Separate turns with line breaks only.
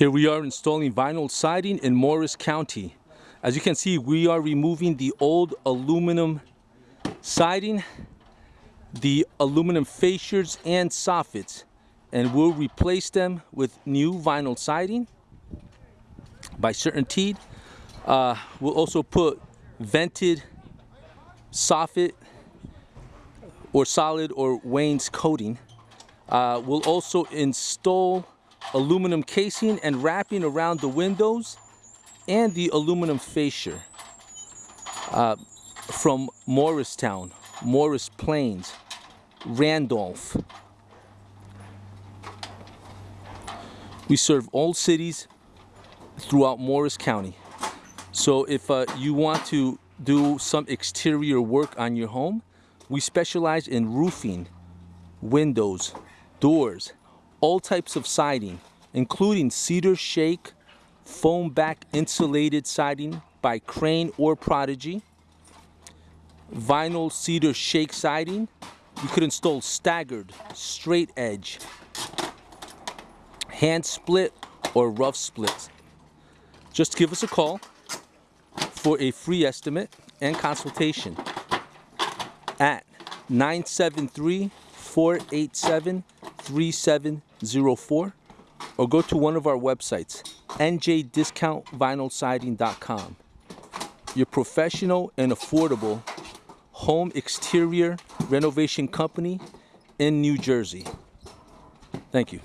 Here we are installing vinyl siding in Morris County. As you can see, we are removing the old aluminum siding, the aluminum fascias and soffits, and we'll replace them with new vinyl siding by CertainTeed. Uh, we'll also put vented soffit or solid or wainscoting. Uh, we'll also install aluminum casing and wrapping around the windows and the aluminum fascia uh, from Morristown, Morris Plains, Randolph. We serve all cities throughout Morris County. So if uh, you want to do some exterior work on your home, we specialize in roofing, windows, doors, all types of siding, including cedar shake, foam back insulated siding by Crane or Prodigy, vinyl cedar shake siding. You could install staggered, straight edge, hand split, or rough split. Just give us a call for a free estimate and consultation at 973 487 3704 or go to one of our websites, njdiscountvinylsiding.com. Your professional and affordable home exterior renovation company in New Jersey. Thank you.